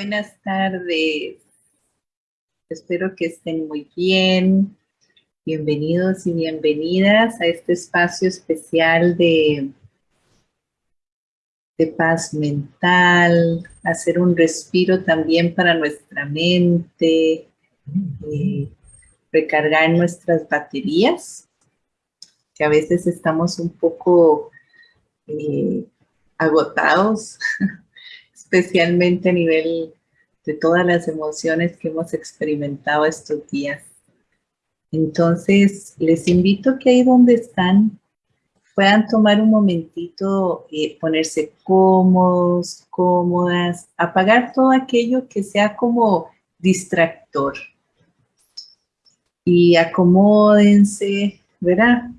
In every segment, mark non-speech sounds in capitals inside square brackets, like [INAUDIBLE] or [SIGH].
Buenas tardes. Espero que estén muy bien. Bienvenidos y bienvenidas a este espacio especial de, de paz mental, hacer un respiro también para nuestra mente, eh, recargar nuestras baterías, que a veces estamos un poco eh, agotados [LAUGHS] especialmente a nivel de todas las emociones que hemos experimentado estos días. Entonces, les invito que ahí donde están puedan tomar un momentito, eh, ponerse cómodos, cómodas, apagar todo aquello que sea como distractor. Y acomódense, ¿verdad?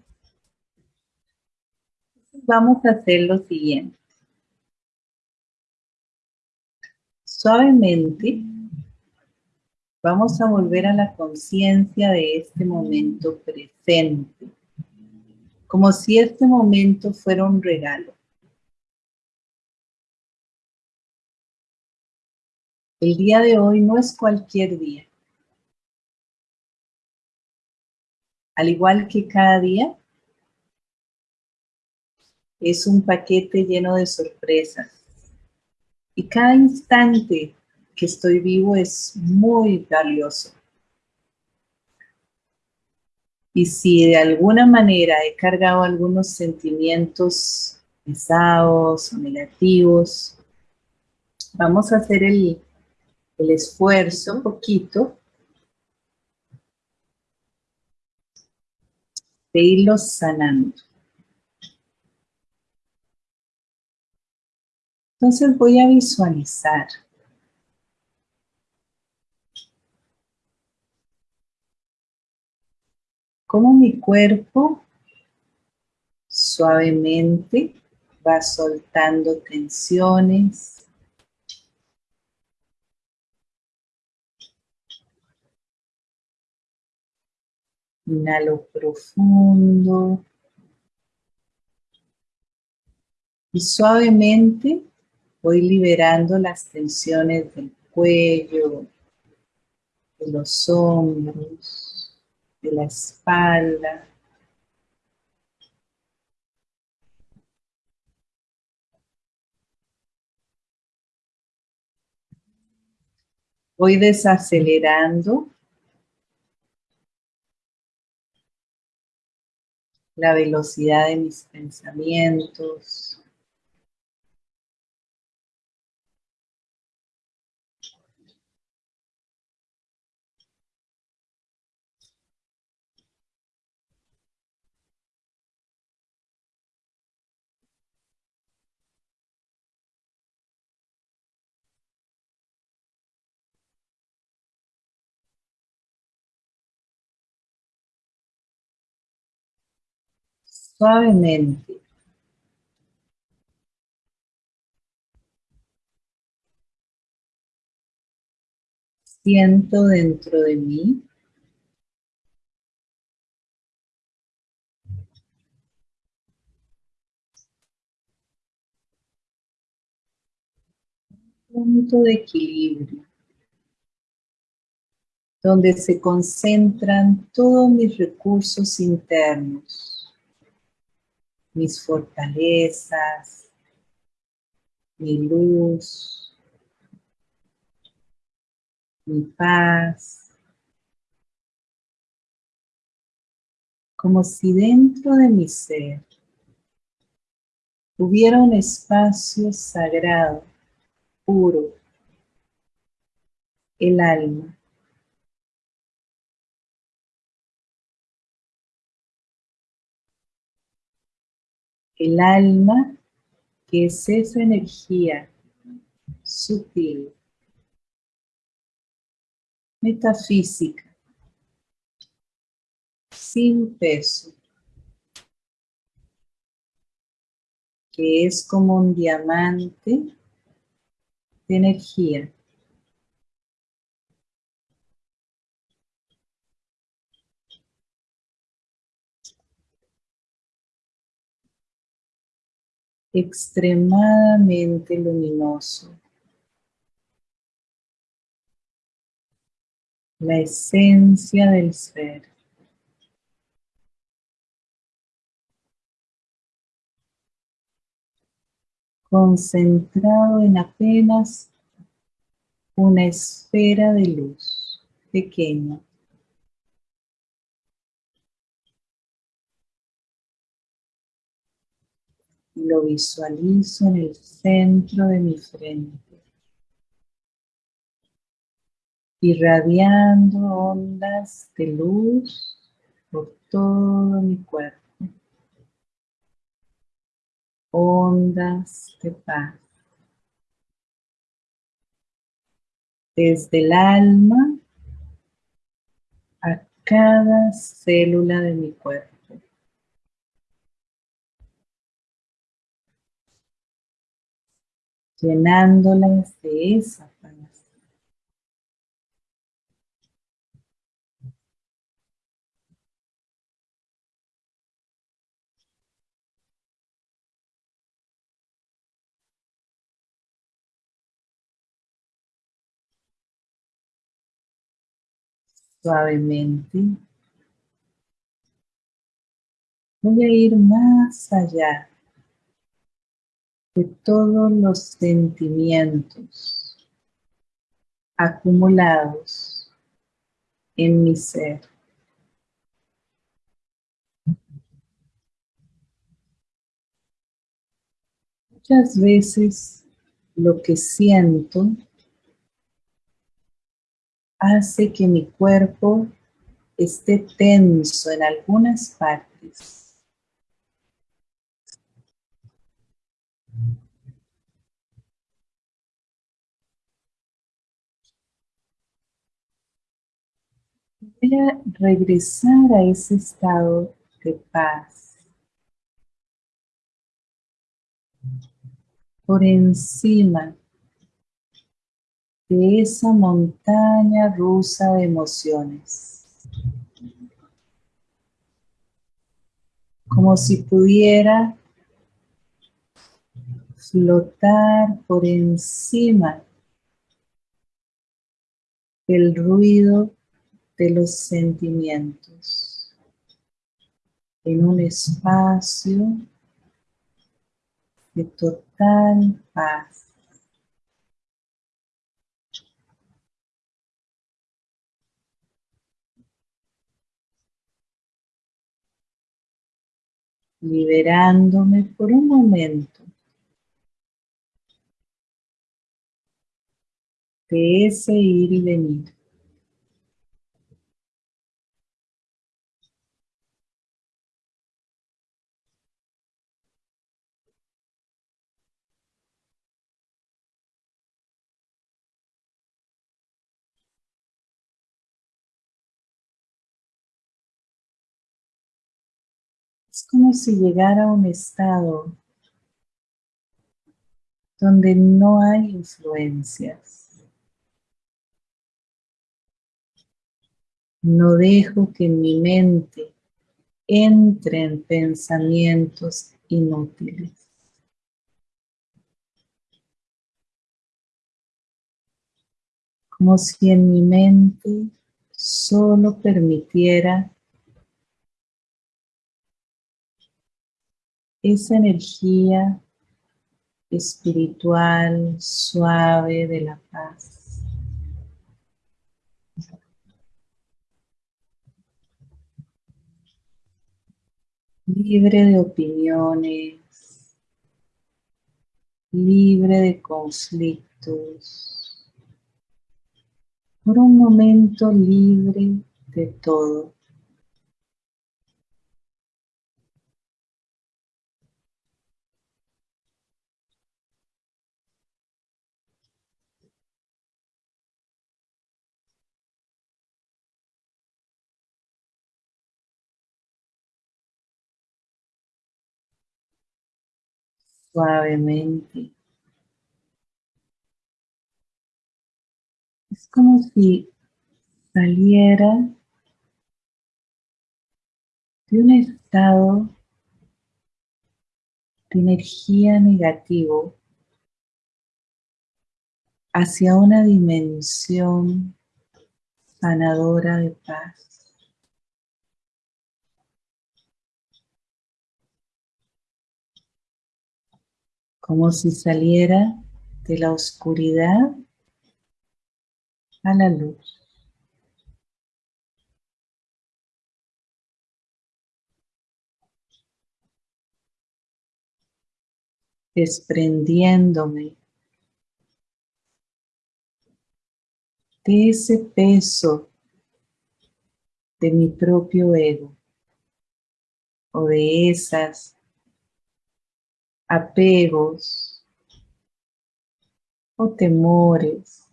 Vamos a hacer lo siguiente. Suavemente vamos a volver a la conciencia de este momento presente, como si este momento fuera un regalo. El día de hoy no es cualquier día. Al igual que cada día, es un paquete lleno de sorpresas y cada instante que estoy vivo es muy valioso. Y si de alguna manera he cargado algunos sentimientos pesados o negativos, vamos a hacer el, el esfuerzo un poquito de irlos sanando. Entonces voy a visualizar cómo mi cuerpo suavemente va soltando tensiones, Inhalo profundo. Y suavemente Voy liberando las tensiones del cuello, de los hombros, de la espalda. Voy desacelerando la velocidad de mis pensamientos. Suavemente. Siento dentro de mí un punto de equilibrio donde se concentran todos mis recursos internos mis fortalezas, mi luz, mi paz. Como si dentro de mi ser hubiera un espacio sagrado, puro, el alma. El alma, que es esa energía sutil, metafísica, sin peso, que es como un diamante de energía. extremadamente luminoso. La esencia del ser. Concentrado en apenas una esfera de luz pequeña. Lo visualizo en el centro de mi frente. Irradiando ondas de luz por todo mi cuerpo. Ondas de paz. Desde el alma a cada célula de mi cuerpo. Llenándolas de esa paz. Suavemente voy a ir más allá de todos los sentimientos acumulados en mi ser. Muchas veces lo que siento hace que mi cuerpo esté tenso en algunas partes Voy a regresar a ese estado de paz. Por encima de esa montaña rusa de emociones. Como si pudiera flotar por encima del ruido de los sentimientos en un espacio de total paz. liberándome por un momento de ese ir y venir. Es como si llegara a un estado donde no hay influencias. No dejo que mi mente entre en pensamientos inútiles. Como si en mi mente solo permitiera esa energía espiritual suave de la paz. Libre de opiniones, libre de conflictos, por un momento libre de todo. Suavemente. Es como si saliera de un estado de energía negativo hacia una dimensión sanadora de paz. Como si saliera de la oscuridad a la luz. desprendiéndome de ese peso de mi propio ego o de esas apegos o temores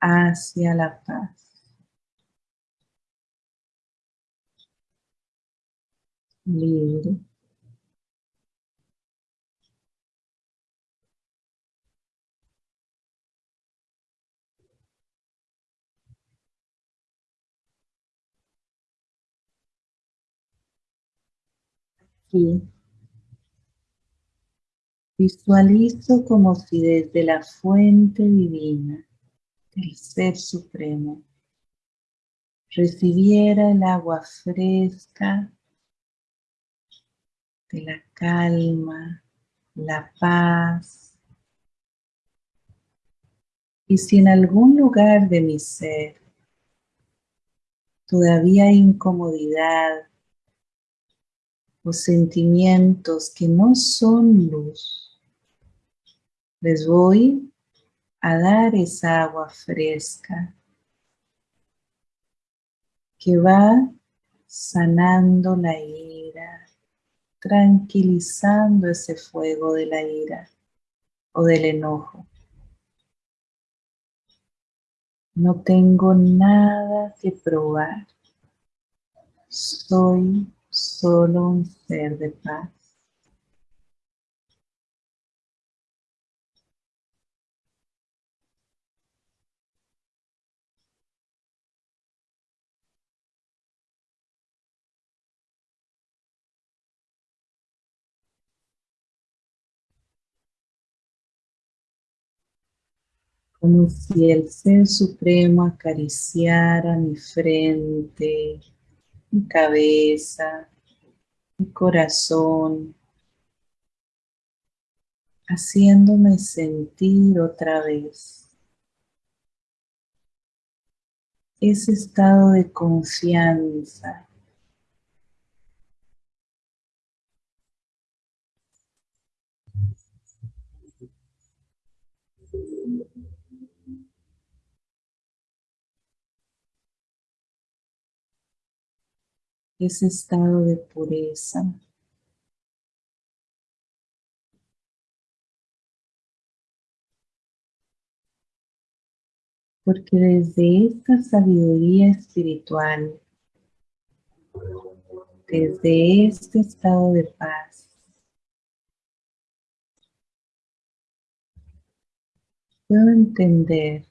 hacia la paz. Libre. aquí. Visualizo como si desde la fuente divina del Ser Supremo recibiera el agua fresca de la calma, la paz. Y si en algún lugar de mi ser todavía hay incomodidad, sentimientos que no son luz. Les voy a dar esa agua fresca que va sanando la ira, tranquilizando ese fuego de la ira o del enojo. No tengo nada que probar. Soy solo un ser de paz. Como si el Ser Supremo acariciara mi frente, mi cabeza, mi corazón, haciéndome sentir otra vez ese estado de confianza ese estado de pureza. Porque desde esta sabiduría espiritual, desde este estado de paz, puedo entender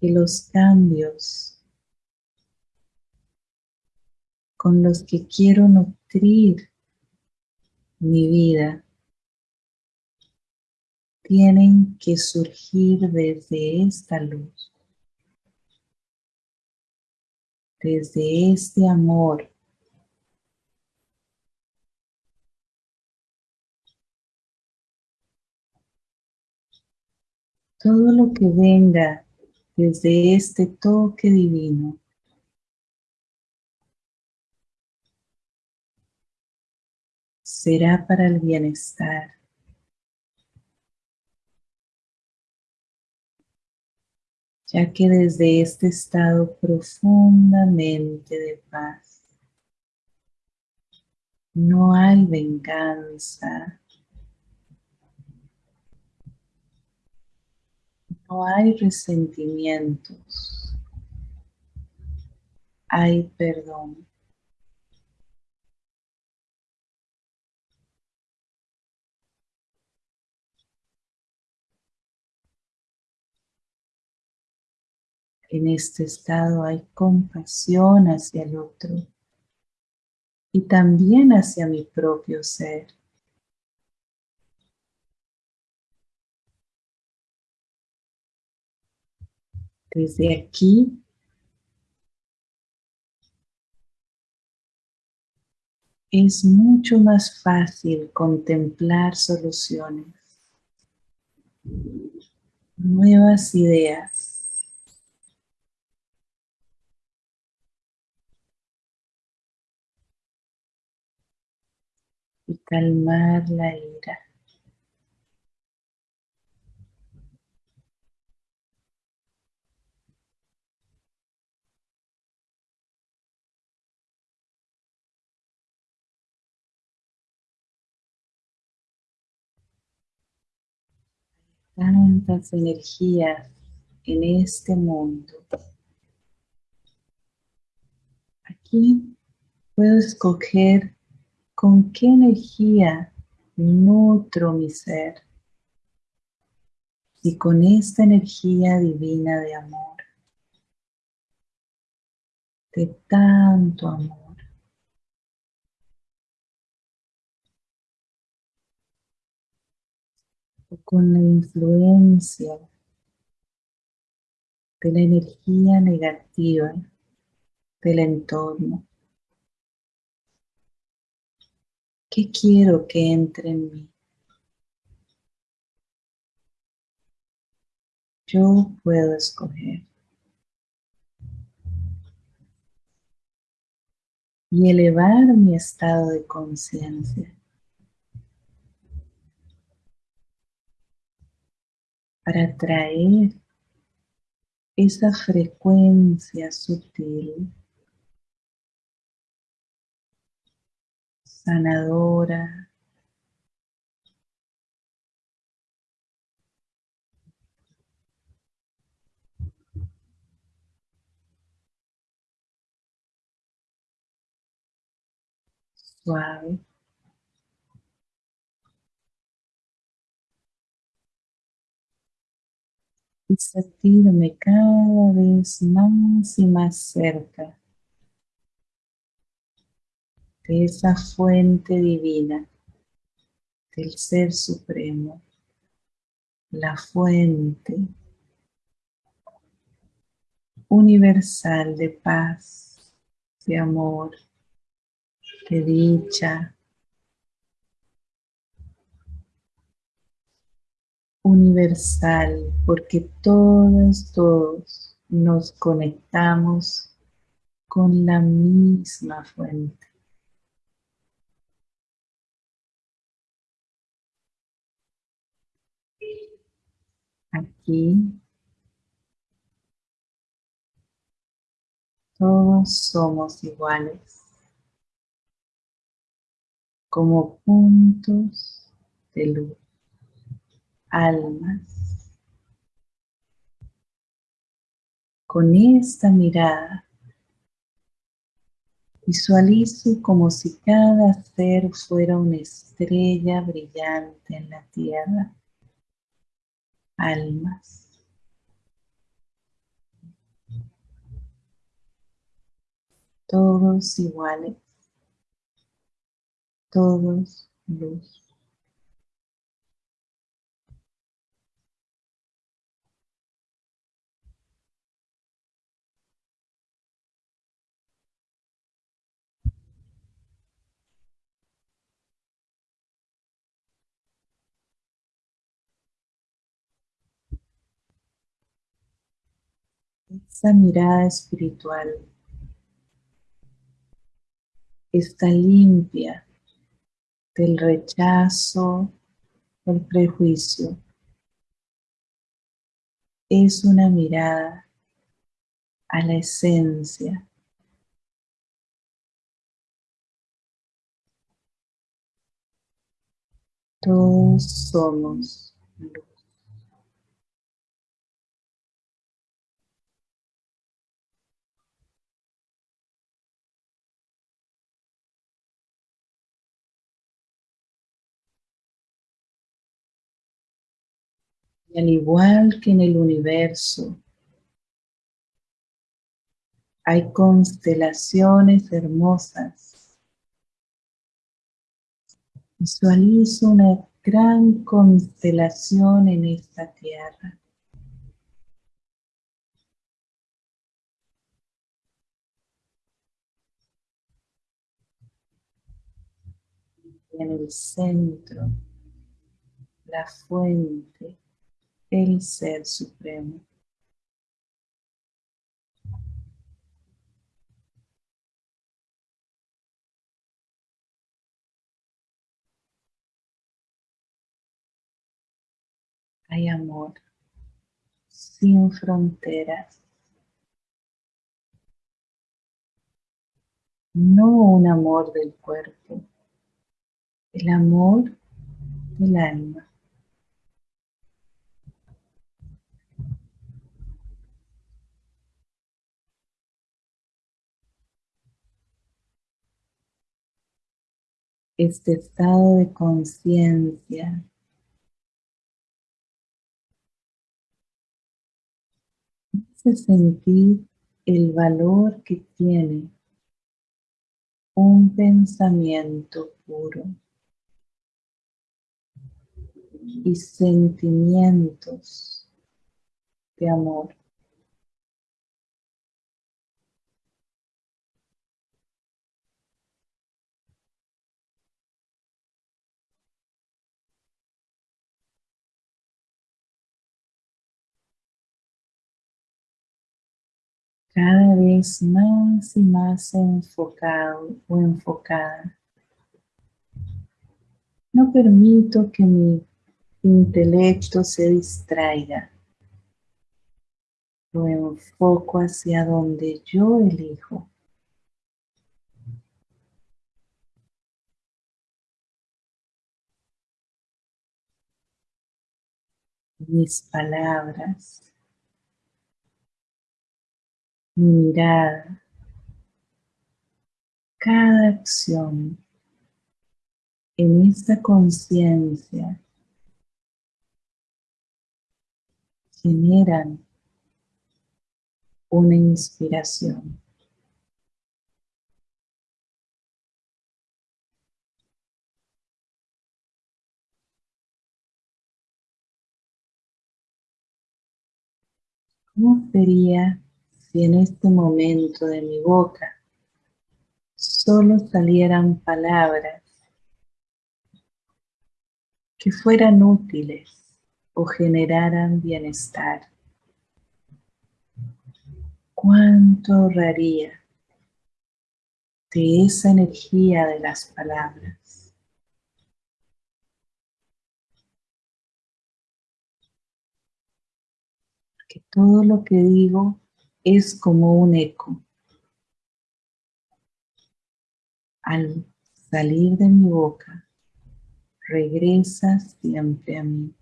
que los cambios con los que quiero nutrir mi vida tienen que surgir desde esta luz, desde este amor todo lo que venga desde este toque divino. Será para el bienestar. Ya que desde este estado profundamente de paz, no hay venganza, No hay resentimientos. Hay perdón. En este estado hay compasión hacia el otro y también hacia mi propio ser. Desde aquí es mucho más fácil contemplar soluciones, nuevas ideas. Y calmar la ira. Tantas energías en este mundo. Aquí puedo escoger con qué energía nutro mi ser y con esta energía divina de amor, de tanto amor. Con la influencia de la energía negativa del entorno. ¿Qué quiero que entre en mí? Yo puedo escoger. Y elevar mi estado de conciencia. Para traer esa frecuencia sutil, sanadora, suave. Y sentirme cada vez más y más cerca de esa fuente divina del Ser Supremo, la fuente universal de paz, de amor, de dicha, universal, porque todos, todos nos conectamos con la misma fuente. Aquí todos somos iguales como puntos de luz almas. Con esta mirada visualizo como si cada ser fuera una estrella brillante en la tierra. Almas. Todos iguales. Todos luz. Esa mirada espiritual está limpia del rechazo, del prejuicio. Es una mirada a la esencia. Todos somos luz. Y al igual que en el universo, hay constelaciones hermosas. Visualizo una gran constelación en esta tierra. En el centro, la fuente el Ser Supremo. Hay amor sin fronteras. No un amor del cuerpo, el amor del alma. Este estado de conciencia hace sentir el valor que tiene un pensamiento puro y sentimientos de amor. Cada vez más y más enfocado o enfocada. No permito que mi intelecto se distraiga. Lo enfoco hacia donde yo elijo. Mis palabras mirada, cada acción en esta conciencia generan una inspiración. ¿Cómo sería si en este momento de mi boca solo salieran palabras que fueran útiles o generaran bienestar. ¿Cuánto ahorraría de esa energía de las palabras? Que todo lo que digo es como un eco. Al salir de mi boca, regresa siempre a mí.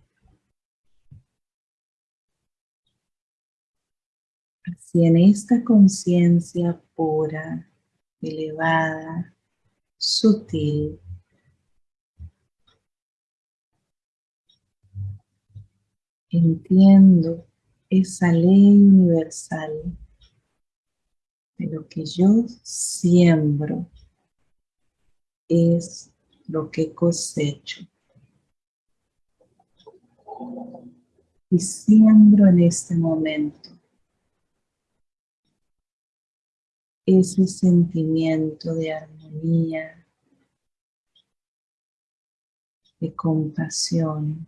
Así en esta conciencia pura, elevada, sutil, entiendo esa ley universal de lo que yo siembro es lo que cosecho. Y siembro en este momento ese sentimiento de armonía, de compasión,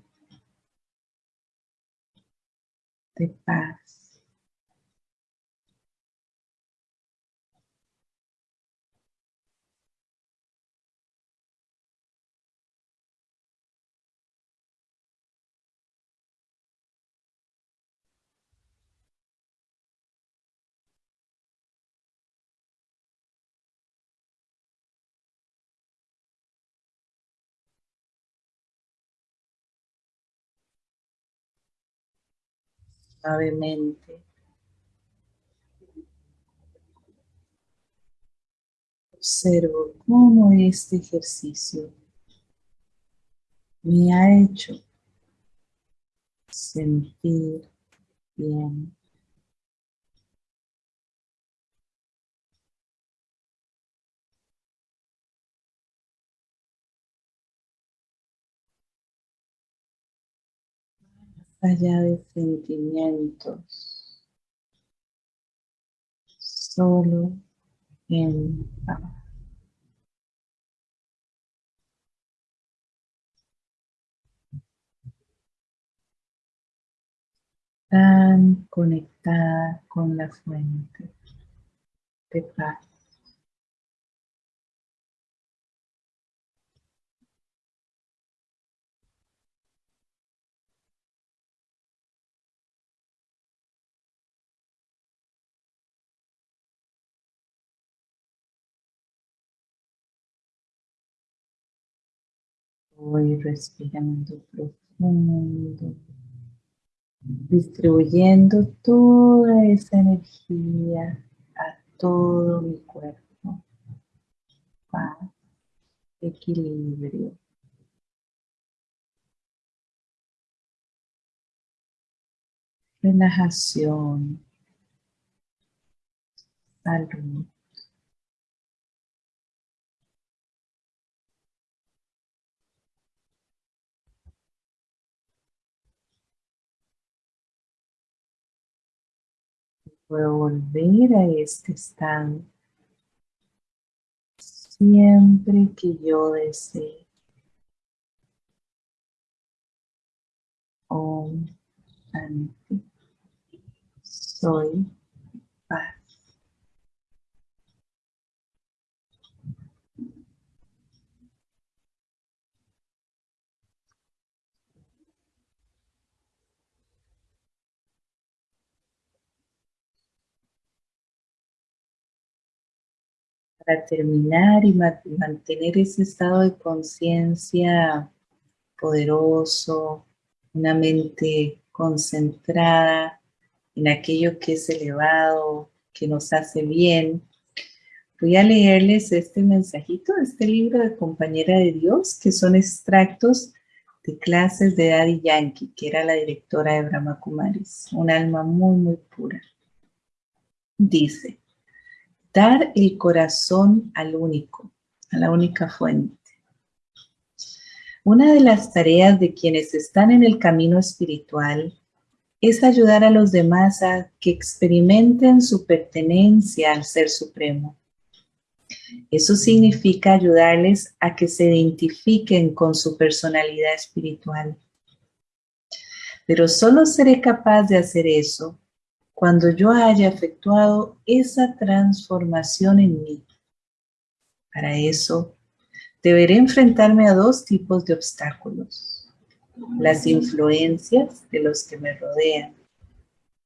de paz. Suavemente. Observo cómo este ejercicio me ha hecho sentir bien. allá de sentimientos, solo en paz. tan conectada con la fuente de paz. Voy respirando profundo, distribuyendo toda esa energía a todo mi cuerpo. Paz, equilibrio. Relajación, salud. Puedo volver a este estado siempre que yo desee. Om. Soy terminar y mantener ese estado de conciencia poderoso, una mente concentrada en aquello que es elevado, que nos hace bien. Voy a leerles este mensajito, este libro de Compañera de Dios, que son extractos de clases de Daddy Yankee, que era la directora de Brahma Kumaris, un alma muy, muy pura. Dice, dar el corazón al único, a la única fuente. Una de las tareas de quienes están en el camino espiritual es ayudar a los demás a que experimenten su pertenencia al Ser Supremo. Eso significa ayudarles a que se identifiquen con su personalidad espiritual. Pero solo seré capaz de hacer eso cuando yo haya efectuado esa transformación en mí. Para eso, deberé enfrentarme a dos tipos de obstáculos. Las influencias de los que me rodean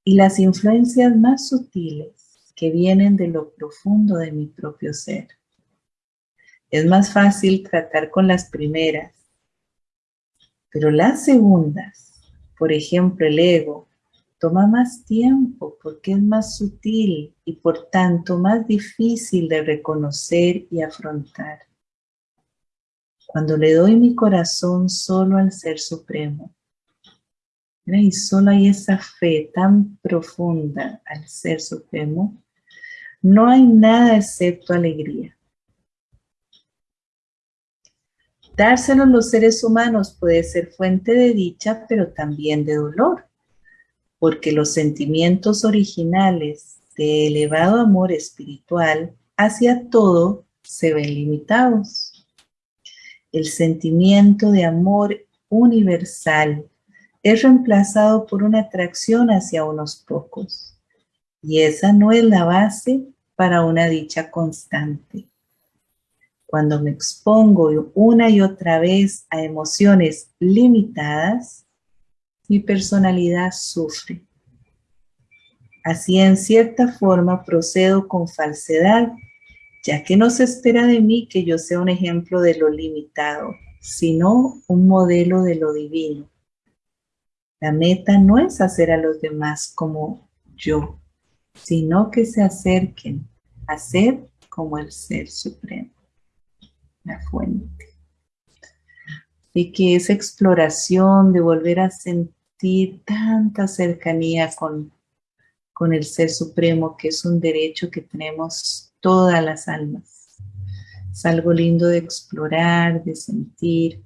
y las influencias más sutiles que vienen de lo profundo de mi propio ser. Es más fácil tratar con las primeras, pero las segundas, por ejemplo el ego, toma más tiempo porque es más sutil y por tanto más difícil de reconocer y afrontar. Cuando le doy mi corazón solo al Ser Supremo, y solo hay esa fe tan profunda al Ser Supremo, no hay nada excepto alegría. Dárselo a los seres humanos puede ser fuente de dicha, pero también de dolor porque los sentimientos originales de elevado amor espiritual hacia todo se ven limitados. El sentimiento de amor universal es reemplazado por una atracción hacia unos pocos. Y esa no es la base para una dicha constante. Cuando me expongo una y otra vez a emociones limitadas, mi personalidad sufre. Así en cierta forma procedo con falsedad, ya que no se espera de mí que yo sea un ejemplo de lo limitado, sino un modelo de lo divino. La meta no es hacer a los demás como yo, sino que se acerquen a ser como el Ser Supremo, la fuente y que esa exploración de volver a sentir tanta cercanía con, con el Ser Supremo, que es un derecho que tenemos todas las almas. Es algo lindo de explorar, de sentir.